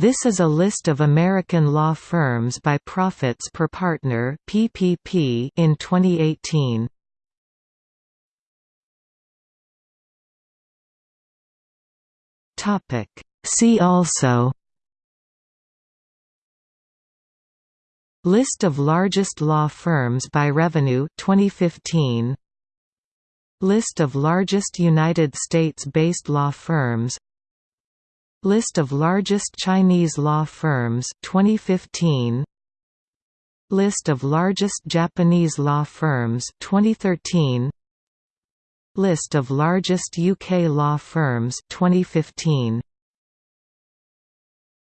This is a list of American law firms by profits per partner (PPP) in 2018. Topic See also List of largest law firms by revenue 2015 List of largest United States-based law firms List of largest Chinese law firms 2015 List of largest Japanese law firms 2013 List of largest UK law firms 2015